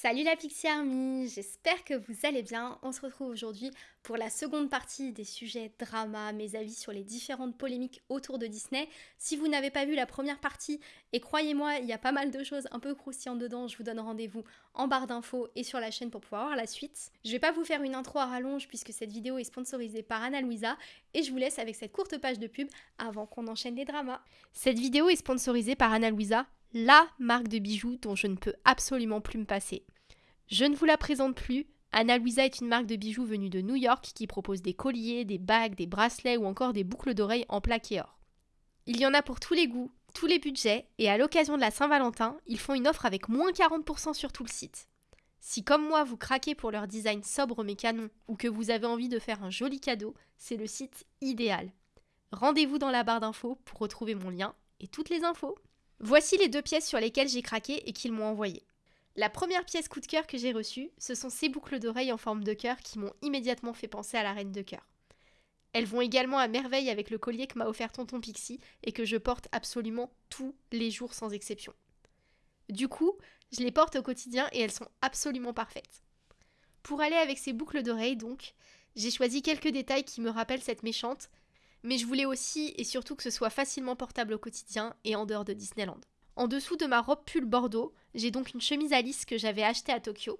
Salut la Pixie Army, j'espère que vous allez bien. On se retrouve aujourd'hui pour la seconde partie des sujets drama, mes avis sur les différentes polémiques autour de Disney. Si vous n'avez pas vu la première partie, et croyez-moi, il y a pas mal de choses un peu croustillantes dedans, je vous donne rendez-vous en barre d'infos et sur la chaîne pour pouvoir voir la suite. Je vais pas vous faire une intro à rallonge puisque cette vidéo est sponsorisée par Anna Louisa et je vous laisse avec cette courte page de pub avant qu'on enchaîne les dramas. Cette vidéo est sponsorisée par Anna Louisa, la marque de bijoux dont je ne peux absolument plus me passer. Je ne vous la présente plus. Anna Luisa est une marque de bijoux venue de New York qui propose des colliers, des bagues, des bracelets ou encore des boucles d'oreilles en plaqué or. Il y en a pour tous les goûts, tous les budgets, et à l'occasion de la Saint-Valentin, ils font une offre avec moins 40% sur tout le site. Si comme moi vous craquez pour leur design sobre mais canon, ou que vous avez envie de faire un joli cadeau, c'est le site idéal. Rendez-vous dans la barre d'infos pour retrouver mon lien et toutes les infos. Voici les deux pièces sur lesquelles j'ai craqué et qu'ils m'ont envoyé. La première pièce coup de cœur que j'ai reçue, ce sont ces boucles d'oreilles en forme de cœur qui m'ont immédiatement fait penser à la reine de cœur. Elles vont également à merveille avec le collier que m'a offert tonton Pixie et que je porte absolument tous les jours sans exception. Du coup, je les porte au quotidien et elles sont absolument parfaites. Pour aller avec ces boucles d'oreilles donc, j'ai choisi quelques détails qui me rappellent cette méchante, mais je voulais aussi et surtout que ce soit facilement portable au quotidien et en dehors de Disneyland. En dessous de ma robe pull bordeaux, j'ai donc une chemise à que j'avais achetée à Tokyo.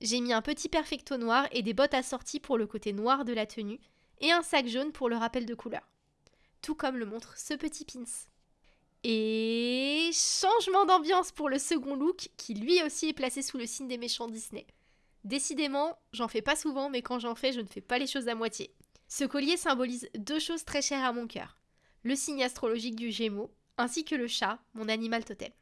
J'ai mis un petit perfecto noir et des bottes assorties pour le côté noir de la tenue, et un sac jaune pour le rappel de couleur. Tout comme le montre ce petit pins. Et changement d'ambiance pour le second look qui lui aussi est placé sous le signe des méchants Disney. Décidément, j'en fais pas souvent, mais quand j'en fais, je ne fais pas les choses à moitié. Ce collier symbolise deux choses très chères à mon cœur. Le signe astrologique du Gémeaux ainsi que le chat, mon animal totem.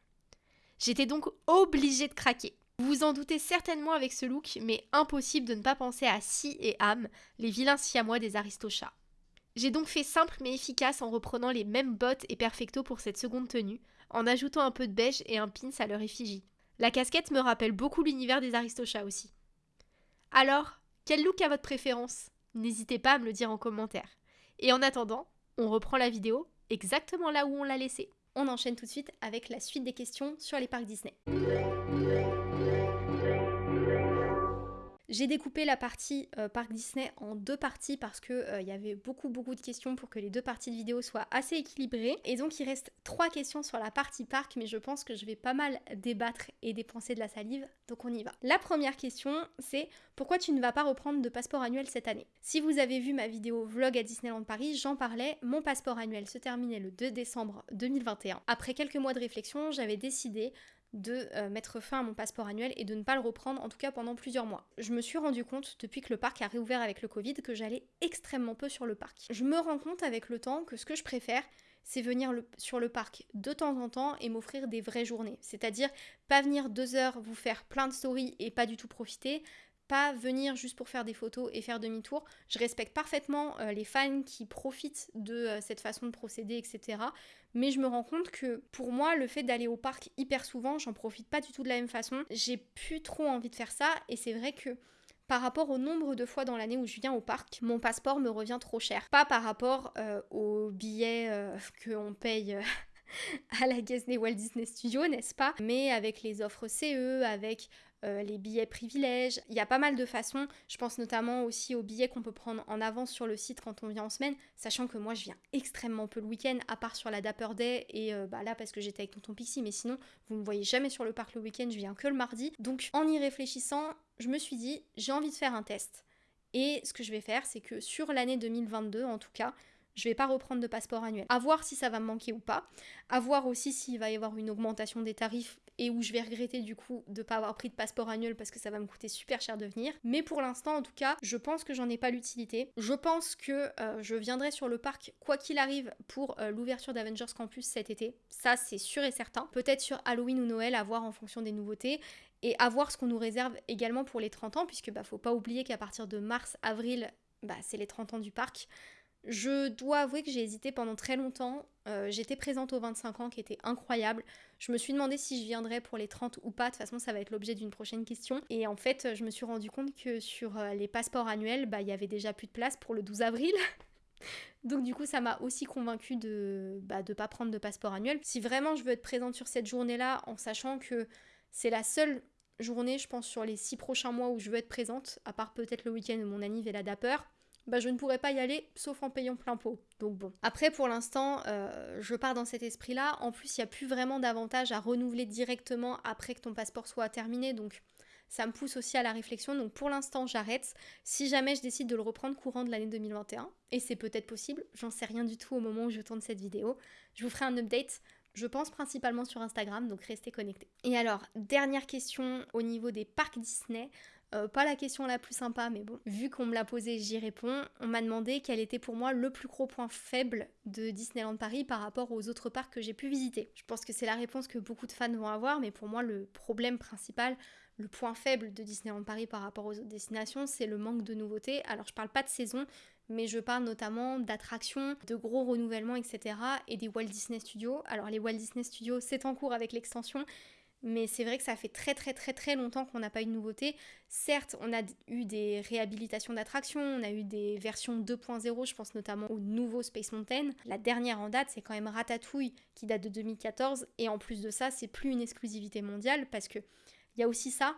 J'étais donc obligée de craquer. Vous vous en doutez certainement avec ce look, mais impossible de ne pas penser à Si et Am, les vilains siamois des aristochats. J'ai donc fait simple mais efficace en reprenant les mêmes bottes et perfecto pour cette seconde tenue, en ajoutant un peu de beige et un pins à leur effigie. La casquette me rappelle beaucoup l'univers des aristochats aussi. Alors, quel look a votre préférence? N'hésitez pas à me le dire en commentaire. Et en attendant, on reprend la vidéo exactement là où on l'a laissé. On enchaîne tout de suite avec la suite des questions sur les parcs Disney. J'ai découpé la partie euh, parc Disney en deux parties parce que euh, il y avait beaucoup beaucoup de questions pour que les deux parties de vidéo soient assez équilibrées. Et donc il reste trois questions sur la partie parc, mais je pense que je vais pas mal débattre et dépenser de la salive, donc on y va. La première question, c'est pourquoi tu ne vas pas reprendre de passeport annuel cette année? Si vous avez vu ma vidéo vlog à Disneyland Paris, j'en parlais, mon passeport annuel se terminait le 2 décembre 2021. Après quelques mois de réflexion, j'avais décidé de euh, mettre fin à mon passeport annuel et de ne pas le reprendre, en tout cas pendant plusieurs mois. Je me suis rendu compte, depuis que le parc a réouvert avec le Covid, que j'allais extrêmement peu sur le parc. Je me rends compte avec le temps que ce que je préfère, c'est venir sur le parc de temps en temps et m'offrir des vraies journées. C'est-à-dire pas venir deux heures vous faire plein de stories et pas du tout profiter, pas venir juste pour faire des photos et faire demi-tour. Je respecte parfaitement euh, les fans qui profitent de euh, cette façon de procéder, etc. Mais je me rends compte que pour moi, le fait d'aller au parc hyper souvent, j'en profite pas du tout de la même façon. J'ai plus trop envie de faire ça et c'est vrai que par rapport au nombre de fois dans l'année où je viens au parc, mon passeport me revient trop cher. Pas par rapport euh, aux billets qu'on paye à la Disney Walt Disney Studios, n'est-ce pas? Mais avec les offres CE, avec euh, les billets privilèges. Il y a pas mal de façons. Je pense notamment aussi aux billets qu'on peut prendre en avance sur le site quand on vient en semaine, sachant que moi je viens extrêmement peu le week-end, à part sur la Dapper Day et euh, bah là parce que j'étais avec Tonton Pixie, mais sinon vous me voyez jamais sur le parc le week-end, je viens que le mardi. Donc en y réfléchissant, je me suis dit j'ai envie de faire un test. Et ce que je vais faire, c'est que sur l'année 2022 en tout cas, je vais pas reprendre de passeport annuel. À voir si ça va me manquer ou pas. À voir aussi s'il va y avoir une augmentation des tarifs et où je vais regretter du coup de pas avoir pris de passeport annuel parce que ça va me coûter super cher de venir. Mais pour l'instant en tout cas, je pense que j'en ai pas l'utilité. Je pense que euh, je viendrai sur le parc quoi qu'il arrive pour euh, l'ouverture d'Avengers Campus cet été. Ça c'est sûr et certain. Peut-être sur Halloween ou Noël à voir en fonction des nouveautés et à voir ce qu'on nous réserve également pour les 30 ans puisque bah faut pas oublier qu'à partir de mars avril bah, c'est les 30 ans du parc. Je dois avouer que j'ai hésité pendant très longtemps. Euh, j'étais présente aux 25 ans qui était incroyable. Je me suis demandé si je viendrais pour les 30 ou pas. De toute façon, ça va être l'objet d'une prochaine question. Et en fait, je me suis rendu compte que sur euh, les passeports annuels, bah, il y avait déjà plus de place pour le 12 avril. Donc du coup, ça m'a aussi convaincu de ne bah, de pas prendre de passeport annuel. Si vraiment je veux être présente sur cette journée-là, en sachant que c'est la seule journée, je pense, sur les six prochains mois où je veux être présente, à part peut-être le week-end où mon anniv est la dapper, bah, je ne pourrais pas y aller sauf en payant plein pot. Donc bon. Après, pour l'instant, euh, je pars dans cet esprit-là. En plus, il n'y a plus vraiment d'avantage à renouveler directement après que ton passeport soit terminé. Donc ça me pousse aussi à la réflexion. Donc pour l'instant, j'arrête. Si jamais je décide de le reprendre courant de l'année 2021, et c'est peut-être possible, j'en sais rien du tout au moment où je tourne cette vidéo, je vous ferai un update. Je pense principalement sur Instagram, donc restez connectés. Et alors, dernière question au niveau des parcs Disney. Euh, pas la question la plus sympa, mais bon, vu qu'on me l'a posée, j'y réponds. On m'a demandé quel était pour moi le plus gros point faible de Disneyland Paris par rapport aux autres parcs que j'ai pu visiter. Je pense que c'est la réponse que beaucoup de fans vont avoir, mais pour moi, le problème principal, le point faible de Disneyland Paris par rapport aux autres destinations, c'est le manque de nouveautés. Alors, je parle pas de saison, mais je parle notamment d'attractions, de gros renouvellements, etc. et des Walt Disney Studios. Alors, les Walt Disney Studios, c'est en cours avec l'extension mais c'est vrai que ça fait très très très très longtemps qu'on n'a pas eu de nouveauté. Certes, on a eu des réhabilitations d'attractions, on a eu des versions 2.0, je pense notamment au nouveau Space Mountain. La dernière en date, c'est quand même Ratatouille qui date de 2014 et en plus de ça, c'est plus une exclusivité mondiale parce que il y a aussi ça.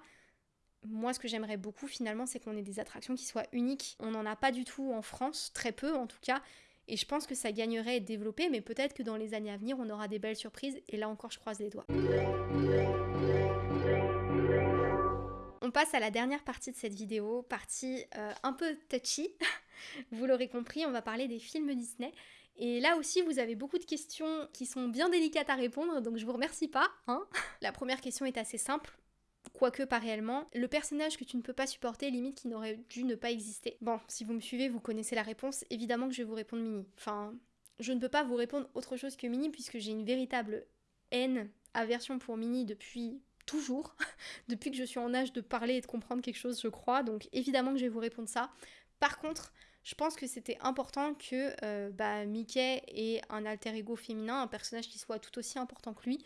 Moi, ce que j'aimerais beaucoup finalement, c'est qu'on ait des attractions qui soient uniques. On n'en a pas du tout en France, très peu en tout cas. Et je pense que ça gagnerait à être développé, mais peut-être que dans les années à venir, on aura des belles surprises. Et là encore, je croise les doigts. On passe à la dernière partie de cette vidéo, partie euh, un peu touchy. vous l'aurez compris, on va parler des films Disney. Et là aussi, vous avez beaucoup de questions qui sont bien délicates à répondre, donc je vous remercie pas. Hein la première question est assez simple quoique pas réellement. Le personnage que tu ne peux pas supporter, limite qui n'aurait dû ne pas exister. Bon, si vous me suivez, vous connaissez la réponse. Évidemment que je vais vous répondre Mini. Enfin, je ne peux pas vous répondre autre chose que Mini puisque j'ai une véritable haine, aversion pour Mini depuis toujours, depuis que je suis en âge de parler et de comprendre quelque chose, je crois. Donc évidemment que je vais vous répondre ça. Par contre, je pense que c'était important que euh, bah, Mickey ait un alter ego féminin, un personnage qui soit tout aussi important que lui.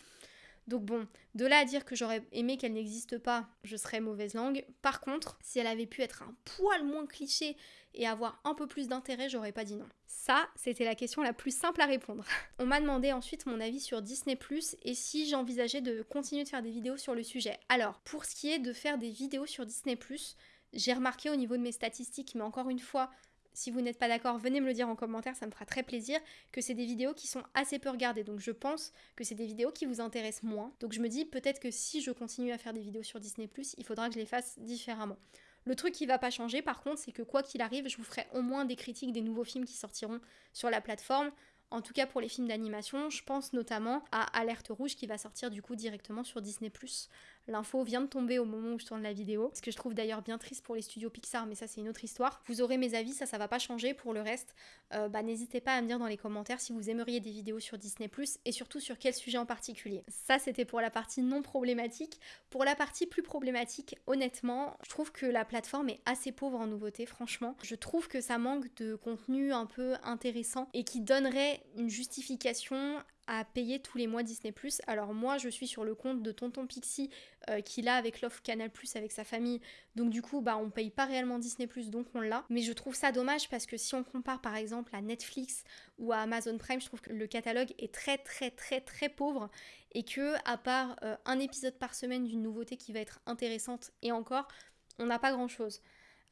Donc bon, de là à dire que j'aurais aimé qu'elle n'existe pas, je serais mauvaise langue. Par contre, si elle avait pu être un poil moins cliché et avoir un peu plus d'intérêt, j'aurais pas dit non. Ça, c'était la question la plus simple à répondre. On m'a demandé ensuite mon avis sur Disney ⁇ et si j'envisageais de continuer de faire des vidéos sur le sujet. Alors, pour ce qui est de faire des vidéos sur Disney ⁇ j'ai remarqué au niveau de mes statistiques, mais encore une fois, si vous n'êtes pas d'accord, venez me le dire en commentaire, ça me fera très plaisir, que c'est des vidéos qui sont assez peu regardées. Donc je pense que c'est des vidéos qui vous intéressent moins. Donc je me dis peut-être que si je continue à faire des vidéos sur Disney ⁇ il faudra que je les fasse différemment. Le truc qui va pas changer par contre, c'est que quoi qu'il arrive, je vous ferai au moins des critiques des nouveaux films qui sortiront sur la plateforme. En tout cas pour les films d'animation, je pense notamment à Alerte Rouge qui va sortir du coup directement sur Disney ⁇ L'info vient de tomber au moment où je tourne la vidéo, ce que je trouve d'ailleurs bien triste pour les studios Pixar, mais ça c'est une autre histoire. Vous aurez mes avis, ça ça va pas changer. Pour le reste, euh, bah, n'hésitez pas à me dire dans les commentaires si vous aimeriez des vidéos sur Disney ⁇ et surtout sur quel sujet en particulier. Ça c'était pour la partie non problématique. Pour la partie plus problématique, honnêtement, je trouve que la plateforme est assez pauvre en nouveautés, franchement. Je trouve que ça manque de contenu un peu intéressant et qui donnerait une justification à payer tous les mois Disney ⁇ Alors moi je suis sur le compte de Tonton Pixie euh, qu'il a avec l'offre Canal ⁇ avec sa famille. Donc du coup bah on paye pas réellement Disney ⁇ donc on l'a. Mais je trouve ça dommage parce que si on compare par exemple à Netflix ou à Amazon Prime, je trouve que le catalogue est très très très très pauvre et que à part euh, un épisode par semaine d'une nouveauté qui va être intéressante et encore, on n'a pas grand chose.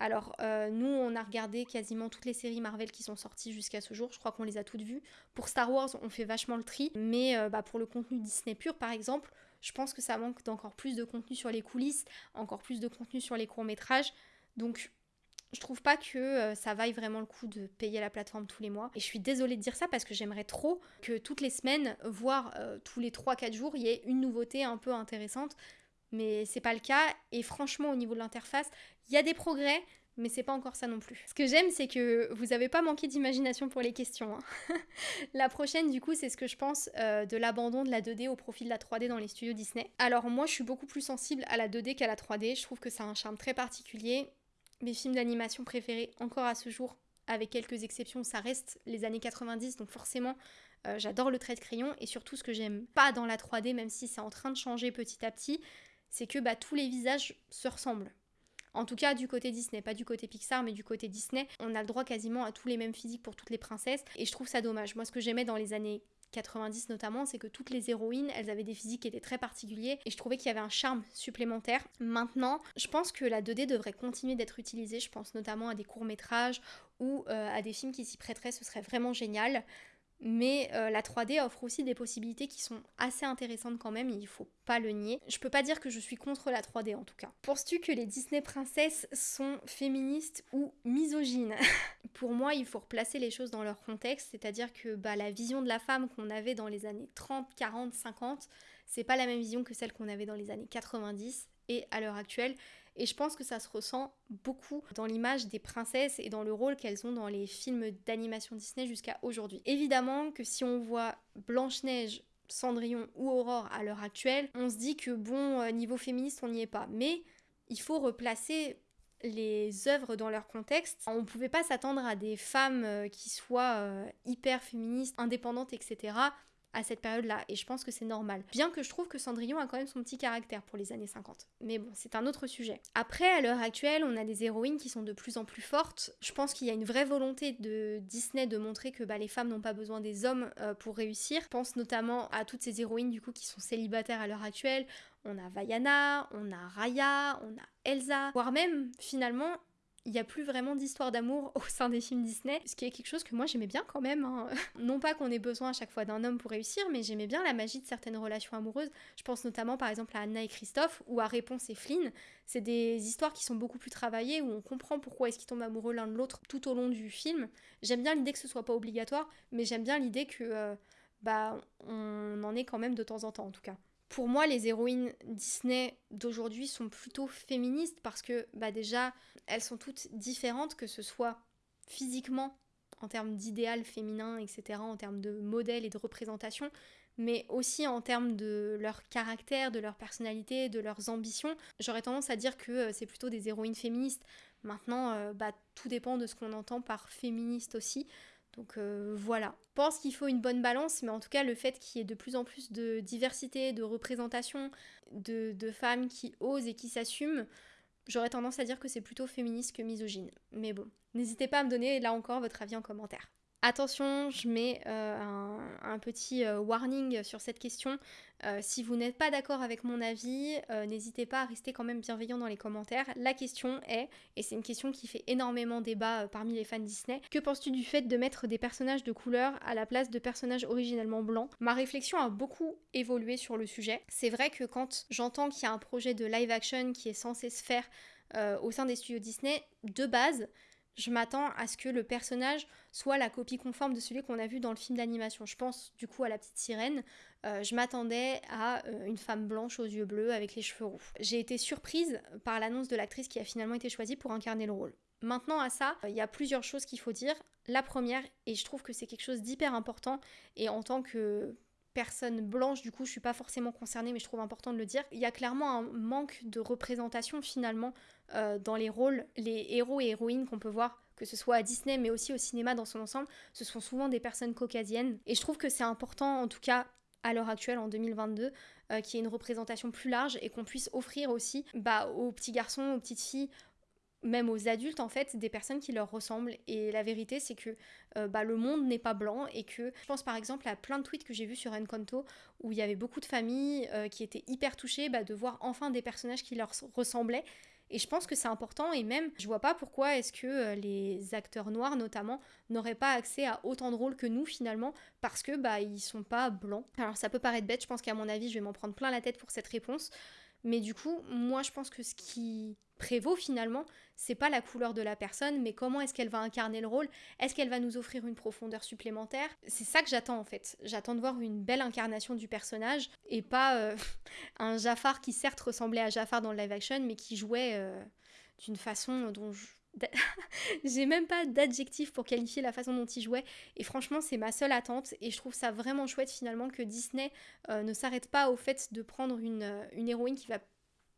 Alors, euh, nous, on a regardé quasiment toutes les séries Marvel qui sont sorties jusqu'à ce jour. Je crois qu'on les a toutes vues. Pour Star Wars, on fait vachement le tri. Mais euh, bah, pour le contenu Disney pur, par exemple, je pense que ça manque d'encore plus de contenu sur les coulisses, encore plus de contenu sur les courts-métrages. Donc, je trouve pas que euh, ça vaille vraiment le coup de payer la plateforme tous les mois. Et je suis désolée de dire ça parce que j'aimerais trop que toutes les semaines, voire tous les 3-4 jours, il y ait une nouveauté un peu intéressante mais c'est pas le cas. Et franchement, au niveau de l'interface, il y a des progrès, mais c'est pas encore ça non plus. Ce que j'aime, c'est que vous avez pas manqué d'imagination pour les questions. Hein. la prochaine, du coup, c'est ce que je pense euh, de l'abandon de la 2D au profit de la 3D dans les studios Disney. Alors, moi, je suis beaucoup plus sensible à la 2D qu'à la 3D. Je trouve que ça a un charme très particulier. Mes films d'animation préférés, encore à ce jour, avec quelques exceptions, ça reste les années 90, donc forcément, euh, j'adore le trait de crayon. Et surtout, ce que j'aime pas dans la 3D, même si c'est en train de changer petit à petit, c'est que bah, tous les visages se ressemblent. En tout cas, du côté Disney, pas du côté Pixar, mais du côté Disney, on a le droit quasiment à tous les mêmes physiques pour toutes les princesses, et je trouve ça dommage. Moi, ce que j'aimais dans les années 90 notamment, c'est que toutes les héroïnes, elles avaient des physiques qui étaient très particuliers et je trouvais qu'il y avait un charme supplémentaire. Maintenant, je pense que la 2D devrait continuer d'être utilisée, je pense notamment à des courts-métrages ou euh, à des films qui s'y prêteraient, ce serait vraiment génial. Mais euh, la 3D offre aussi des possibilités qui sont assez intéressantes quand même, il faut pas le nier. Je peux pas dire que je suis contre la 3D en tout cas. Penses-tu que les Disney princesses sont féministes ou misogynes? Pour moi, il faut replacer les choses dans leur contexte, c'est-à-dire que bah, la vision de la femme qu'on avait dans les années 30, 40, 50, c'est pas la même vision que celle qu'on avait dans les années 90 et à l'heure actuelle. Et je pense que ça se ressent beaucoup dans l'image des princesses et dans le rôle qu'elles ont dans les films d'animation Disney jusqu'à aujourd'hui. Évidemment que si on voit Blanche-Neige, Cendrillon ou Aurore à l'heure actuelle, on se dit que bon, euh, niveau féministe, on n'y est pas. Mais il faut replacer les œuvres dans leur contexte. On ne pouvait pas s'attendre à des femmes euh, qui soient euh, hyper féministes, indépendantes, etc à cette période-là, et je pense que c'est normal. Bien que je trouve que Cendrillon a quand même son petit caractère pour les années 50. Mais bon, c'est un autre sujet. Après, à l'heure actuelle, on a des héroïnes qui sont de plus en plus fortes. Je pense qu'il y a une vraie volonté de Disney de montrer que bah, les femmes n'ont pas besoin des hommes euh, pour réussir. Je pense notamment à toutes ces héroïnes du coup qui sont célibataires à l'heure actuelle. On a Vaiana, on a Raya, on a Elsa, voire même finalement il n'y a plus vraiment d'histoire d'amour au sein des films Disney, ce qui est quelque chose que moi j'aimais bien quand même. Hein. Non pas qu'on ait besoin à chaque fois d'un homme pour réussir, mais j'aimais bien la magie de certaines relations amoureuses. Je pense notamment par exemple à Anna et Christophe ou à Réponse et Flynn. C'est des histoires qui sont beaucoup plus travaillées, où on comprend pourquoi est-ce qu'ils tombent amoureux l'un de l'autre tout au long du film. J'aime bien l'idée que ce soit pas obligatoire, mais j'aime bien l'idée que euh, bah on en est quand même de temps en temps en tout cas pour moi, les héroïnes Disney d'aujourd'hui sont plutôt féministes parce que bah déjà, elles sont toutes différentes, que ce soit physiquement, en termes d'idéal féminin, etc., en termes de modèle et de représentation, mais aussi en termes de leur caractère, de leur personnalité, de leurs ambitions. J'aurais tendance à dire que euh, c'est plutôt des héroïnes féministes. Maintenant, euh, bah, tout dépend de ce qu'on entend par féministe aussi. Donc euh, voilà. Je pense qu'il faut une bonne balance, mais en tout cas, le fait qu'il y ait de plus en plus de diversité, de représentation, de, de femmes qui osent et qui s'assument, j'aurais tendance à dire que c'est plutôt féministe que misogyne. Mais bon, n'hésitez pas à me donner là encore votre avis en commentaire. Attention, je mets euh, un, petit euh, warning sur cette question. Euh, si vous n'êtes pas d'accord avec mon avis, n'hésitez pas à rester quand même bienveillant dans les commentaires. La question est, et c'est une question qui fait énormément débat parmi les fans Disney, que penses-tu du fait de mettre des personnages de couleur à la place de personnages originellement blancs? Ma réflexion a beaucoup évolué sur le sujet. C'est vrai que quand j'entends qu'il y a un projet de live action qui est censé se faire au sein des studios Disney, de base, je m'attends à ce que le personnage soit la copie conforme de celui qu'on a vu dans le film d'animation. Je pense du coup à la petite sirène. Euh, je m'attendais à euh, une femme blanche aux yeux bleus avec les cheveux roux. J'ai été surprise par l'annonce de l'actrice qui a finalement été choisie pour incarner le rôle. Maintenant à ça, il y a plusieurs choses qu'il faut dire. La première, et je trouve que c'est quelque chose d'hyper important, et en tant que personne blanche, du coup je suis pas forcément concernée, mais je trouve important de le dire, il y a clairement un manque de représentation finalement euh, dans les rôles, les héros et héroïnes qu'on peut voir, que ce soit à Disney mais aussi au cinéma dans son ensemble, ce sont souvent des personnes caucasiennes. Et je trouve que c'est important, en tout cas à l'heure actuelle, en 2022, euh, qu'il y ait une représentation plus large et qu'on puisse offrir aussi bah, aux petits garçons, aux petites filles, même aux adultes en fait des personnes qui leur ressemblent et la vérité c'est que euh, bah, le monde n'est pas blanc et que je pense par exemple à plein de tweets que j'ai vus sur Encanto où il y avait beaucoup de familles qui étaient hyper touchées bah, de voir enfin des personnages qui leur ressemblaient et je pense que c'est important et même je vois pas pourquoi est-ce que euh, les acteurs noirs notamment n'auraient pas accès à autant de rôles que nous finalement parce que bah ils sont pas blancs. Alors ça peut paraître bête, je pense qu'à mon avis je vais m'en prendre plein la tête pour cette réponse. Mais du coup, moi je pense que ce qui prévaut finalement, c'est pas la couleur de la personne, mais comment est-ce qu'elle va incarner le rôle? Est-ce qu'elle va nous offrir une profondeur supplémentaire? C'est ça que j'attends en fait. J'attends de voir une belle incarnation du personnage et pas euh, un Jafar qui certes ressemblait à Jafar dans le live action, mais qui jouait euh, d'une façon dont je j'ai même pas d'adjectif pour qualifier la façon dont il jouait. Et franchement c'est ma seule attente et je trouve ça vraiment chouette finalement que Disney euh, ne s'arrête pas au fait de prendre une, une héroïne qui va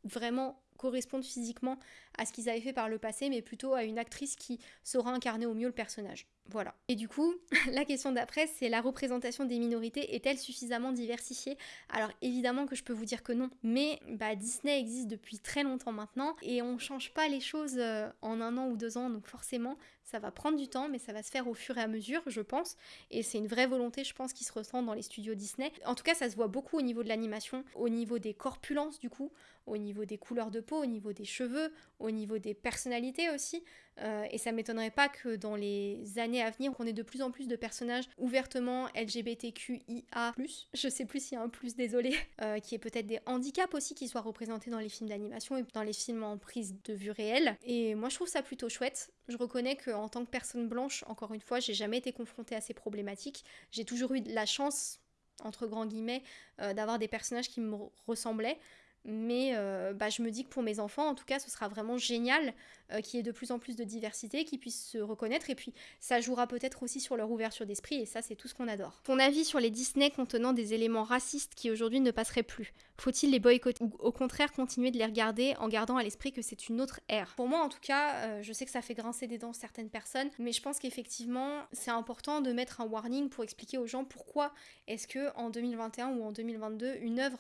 vraiment correspondre physiquement à ce qu'ils avaient fait par le passé mais plutôt à une actrice qui saura incarner au mieux le personnage. Voilà. Et du coup, la question d'après, c'est la représentation des minorités est-elle suffisamment diversifiée? Alors évidemment que je peux vous dire que non, mais bah, Disney existe depuis très longtemps maintenant et on change pas les choses euh, en un an ou deux ans, donc forcément ça va prendre du temps, mais ça va se faire au fur et à mesure, je pense. Et c'est une vraie volonté, je pense, qui se ressent dans les studios Disney. En tout cas, ça se voit beaucoup au niveau de l'animation, au niveau des corpulences, du coup, au niveau des couleurs de peau, au niveau des cheveux, au niveau des personnalités aussi. Euh, et ça m'étonnerait pas que dans les années à venir, on ait de plus en plus de personnages ouvertement LGBTQIA+, je sais plus s'il y a un plus, désolé, euh, qui est peut-être des handicaps aussi qui soient représentés dans les films d'animation et dans les films en prise de vue réelle. Et moi je trouve ça plutôt chouette. Je reconnais qu'en tant que personne blanche, encore une fois, j'ai jamais été confrontée à ces problématiques. J'ai toujours eu la chance entre grands guillemets, euh, d'avoir des personnages qui me ressemblaient. Mais euh, bah, je me dis que pour mes enfants, en tout cas, ce sera vraiment génial euh, qu'il y ait de plus en plus de diversité, qu'ils puissent se reconnaître. Et puis, ça jouera peut-être aussi sur leur ouverture d'esprit. Et ça, c'est tout ce qu'on adore. Ton avis sur les Disney contenant des éléments racistes qui aujourd'hui ne passeraient plus? Faut-il les boycotter ou au contraire continuer de les regarder en gardant à l'esprit que c'est une autre ère? Pour moi, en tout cas, euh, je sais que ça fait grincer des dents certaines personnes, mais je pense qu'effectivement, c'est important de mettre un warning pour expliquer aux gens pourquoi est-ce que en 2021 ou en 2022, une œuvre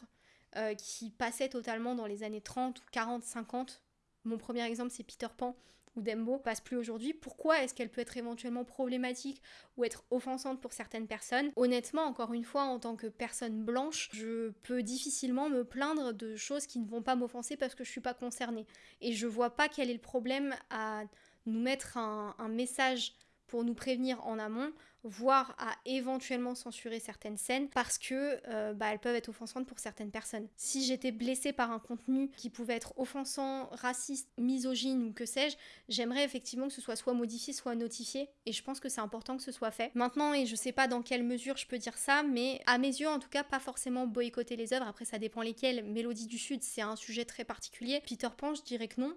euh, qui passait totalement dans les années 30 ou 40, 50. Mon premier exemple, c'est Peter Pan ou Dembo, passe plus aujourd'hui. Pourquoi est-ce qu'elle peut être éventuellement problématique ou être offensante pour certaines personnes? Honnêtement, encore une fois, en tant que personne blanche, je peux difficilement me plaindre de choses qui ne vont pas m'offenser parce que je suis pas concernée. Et je vois pas quel est le problème à nous mettre un message pour nous prévenir en amont voire à éventuellement censurer certaines scènes parce que euh, bah, elles peuvent être offensantes pour certaines personnes. Si j'étais blessée par un contenu qui pouvait être offensant, raciste, misogyne ou que sais-je, j'aimerais effectivement que ce soit soit modifié, soit notifié et je pense que c'est important que ce soit fait. Maintenant, et je sais pas dans quelle mesure je peux dire ça, mais à mes yeux en tout cas, pas forcément boycotter les œuvres, après ça dépend lesquelles. Mélodie du Sud, c'est un sujet très particulier. Peter Pan, je dirais que non.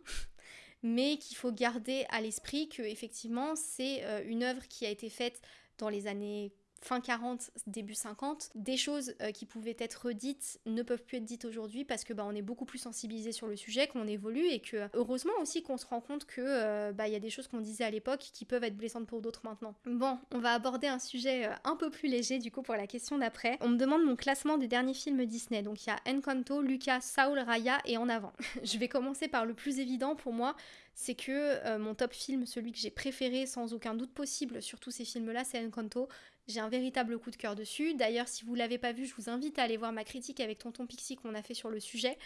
Mais qu'il faut garder à l'esprit que effectivement c'est euh, une œuvre qui a été faite dans les années fin 40, début 50, des choses euh, qui pouvaient être dites ne peuvent plus être dites aujourd'hui parce que bah, on est beaucoup plus sensibilisé sur le sujet, qu'on évolue et que heureusement aussi qu'on se rend compte que euh, bah, y a des choses qu'on disait à l'époque qui peuvent être blessantes pour d'autres maintenant. Bon, on va aborder un sujet euh, un peu plus léger du coup pour la question d'après. On me demande mon classement des derniers films Disney. Donc il y a Encanto, Lucas, Saul, Raya et En avant. Je vais commencer par le plus évident pour moi c'est que euh, mon top film, celui que j'ai préféré sans aucun doute possible sur tous ces films-là, c'est Encanto. J'ai un véritable coup de cœur dessus. D'ailleurs, si vous l'avez pas vu, je vous invite à aller voir ma critique avec Tonton Pixie qu'on a fait sur le sujet.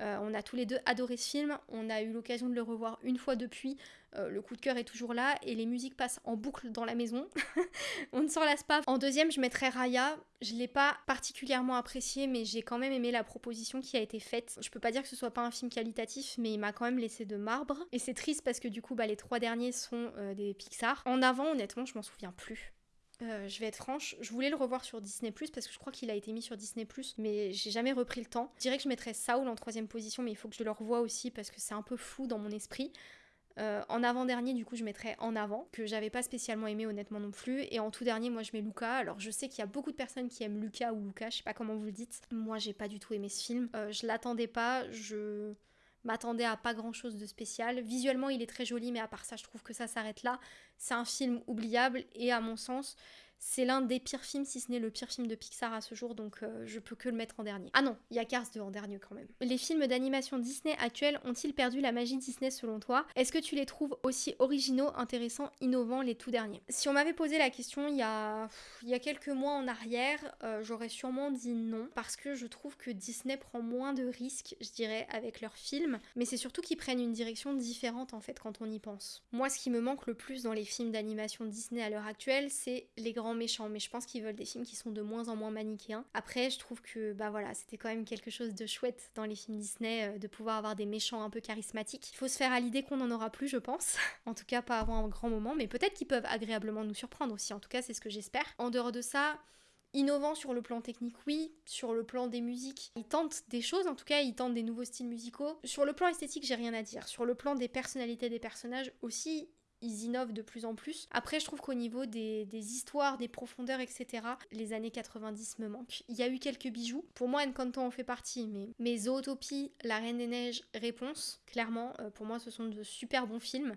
Euh, on a tous les deux adoré ce film, on a eu l'occasion de le revoir une fois depuis, euh, le coup de cœur est toujours là et les musiques passent en boucle dans la maison. on ne s'en lasse pas. En deuxième, je mettrais Raya. Je l'ai pas particulièrement apprécié, mais j'ai quand même aimé la proposition qui a été faite. Je peux pas dire que ce soit pas un film qualitatif, mais il m'a quand même laissé de marbre. Et c'est triste parce que du coup, bah, les trois derniers sont euh, des Pixar. En avant, honnêtement, je m'en souviens plus. Euh, je vais être franche, je voulais le revoir sur Disney Plus parce que je crois qu'il a été mis sur Disney Plus, mais j'ai jamais repris le temps. Je dirais que je mettrais Saul en troisième position, mais il faut que je le revoie aussi parce que c'est un peu flou dans mon esprit. Euh, en avant-dernier, du coup, je mettrais En avant, que j'avais pas spécialement aimé honnêtement non plus. Et en tout dernier, moi, je mets Luca. Alors, je sais qu'il y a beaucoup de personnes qui aiment Luca ou Luca, je sais pas comment vous le dites. Moi, j'ai pas du tout aimé ce film. Euh, je l'attendais pas, je m'attendais à pas grand chose de spécial. Visuellement, il est très joli, mais à part ça, je trouve que ça s'arrête là. C'est un film oubliable et à mon sens, c'est l'un des pires films, si ce n'est le pire film de Pixar à ce jour, donc euh, je peux que le mettre en dernier. Ah non, il y a Cars 2 en dernier quand même. Les films d'animation Disney actuels ont-ils perdu la magie Disney selon toi? Est-ce que tu les trouves aussi originaux, intéressants, innovants les tout derniers? Si on m'avait posé la question il y a, quelques mois en arrière, euh, j'aurais sûrement dit non, parce que je trouve que Disney prend moins de risques, je dirais, avec leurs films, mais c'est surtout qu'ils prennent une direction différente en fait quand on y pense. Moi, ce qui me manque le plus dans les films d'animation Disney à l'heure actuelle, c'est les grands méchants, mais je pense qu'ils veulent des films qui sont de moins en moins manichéens. Après, je trouve que bah voilà, c'était quand même quelque chose de chouette dans les films Disney euh, de pouvoir avoir des méchants un peu charismatiques. Il faut se faire à l'idée qu'on n'en aura plus, je pense. en tout cas, pas avant un grand moment, mais peut-être qu'ils peuvent agréablement nous surprendre aussi. En tout cas, c'est ce que j'espère. En dehors de ça, Innovant sur le plan technique, oui. Sur le plan des musiques, ils tentent des choses, en tout cas, ils tentent des nouveaux styles musicaux. Sur le plan esthétique, j'ai rien à dire. Sur le plan des personnalités des personnages aussi, ils innovent de plus en plus. Après, je trouve qu'au niveau des, histoires, des profondeurs, etc., les années 90 me manquent. Il y a eu quelques bijoux. Pour moi, Encanto en fait partie, mais, mais Zootopie, La Reine des Neiges, Réponse, clairement, euh, pour moi, ce sont de super bons films.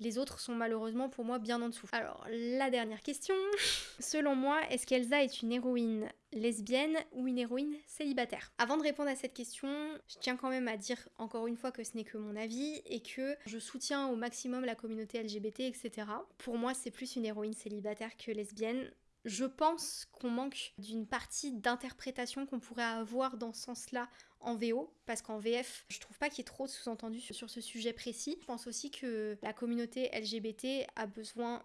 Les autres sont malheureusement pour moi bien en dessous. Alors, la dernière question. Selon moi, est-ce qu'Elsa est une héroïne lesbienne ou une héroïne célibataire? Avant de répondre à cette question, je tiens quand même à dire encore une fois que ce n'est que mon avis et que je soutiens au maximum la communauté LGBT, etc. Pour moi, c'est plus une héroïne célibataire que lesbienne. Je pense qu'on manque d'une partie d'interprétation qu'on pourrait avoir dans ce sens-là en VO, parce qu'en VF, je trouve pas qu'il y ait trop de sous-entendus sur ce sujet précis. Je pense aussi que la communauté LGBT a besoin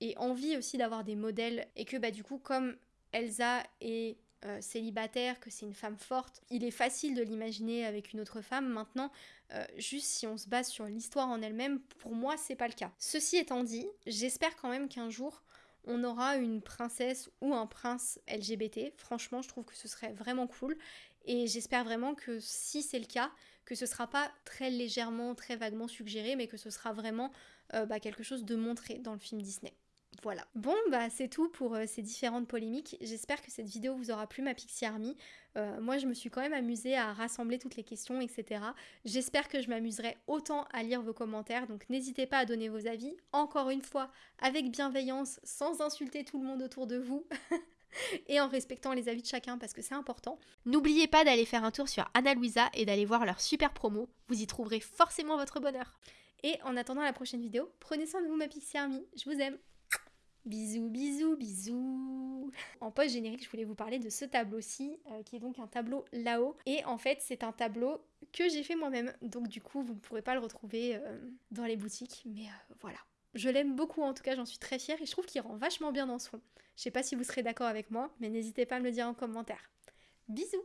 et envie aussi d'avoir des modèles, et que bah du coup, comme Elsa est euh, célibataire, que c'est une femme forte, il est facile de l'imaginer avec une autre femme. Maintenant, euh, juste si on se base sur l'histoire en elle-même, pour moi, c'est pas le cas. Ceci étant dit, j'espère quand même qu'un jour, on aura une princesse ou un prince LGBT. Franchement, je trouve que ce serait vraiment cool. Et j'espère vraiment que si c'est le cas, que ce sera pas très légèrement, très vaguement suggéré, mais que ce sera vraiment euh, bah, quelque chose de montré dans le film Disney. Voilà. Bon, bah c'est tout pour euh, ces différentes polémiques. J'espère que cette vidéo vous aura plu, ma Pixie Army. Euh, moi, je me suis quand même amusée à rassembler toutes les questions, etc. J'espère que je m'amuserai autant à lire vos commentaires, donc n'hésitez pas à donner vos avis. Encore une fois, avec bienveillance, sans insulter tout le monde autour de vous. et en respectant les avis de chacun parce que c'est important. N'oubliez pas d'aller faire un tour sur Anna Luisa et d'aller voir leur super promo. Vous y trouverez forcément votre bonheur. Et en attendant la prochaine vidéo, prenez soin de vous ma Pixie Army. Je vous aime. Bisous, bisous, bisous. En post générique, je voulais vous parler de ce tableau-ci, euh, qui est donc un tableau là-haut. Et en fait, c'est un tableau que j'ai fait moi-même. Donc du coup, vous ne pourrez pas le retrouver euh, dans les boutiques. Mais euh, voilà. Je l'aime beaucoup, en tout cas, j'en suis très fière. Et je trouve qu'il rend vachement bien dans ce fond. Je sais pas si vous serez d'accord avec moi, mais n'hésitez pas à me le dire en commentaire. Bisous